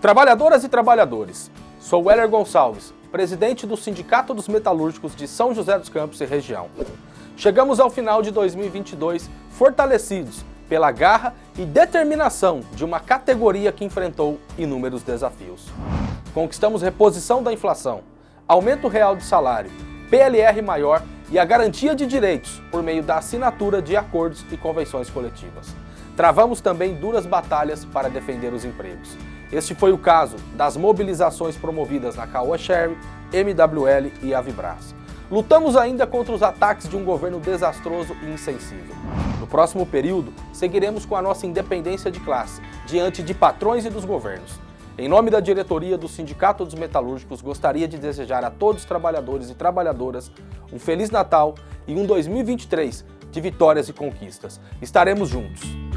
Trabalhadoras e trabalhadores, sou Weller Gonçalves, presidente do Sindicato dos Metalúrgicos de São José dos Campos e região. Chegamos ao final de 2022 fortalecidos pela garra e determinação de uma categoria que enfrentou inúmeros desafios. Conquistamos reposição da inflação, aumento real de salário, PLR maior e a garantia de direitos por meio da assinatura de acordos e convenções coletivas. Travamos também duras batalhas para defender os empregos. Este foi o caso das mobilizações promovidas na Caoa Sherry, MWL e Avibras. Lutamos ainda contra os ataques de um governo desastroso e insensível. No próximo período, seguiremos com a nossa independência de classe, diante de patrões e dos governos. Em nome da diretoria do Sindicato dos Metalúrgicos, gostaria de desejar a todos os trabalhadores e trabalhadoras um Feliz Natal e um 2023 de vitórias e conquistas. Estaremos juntos.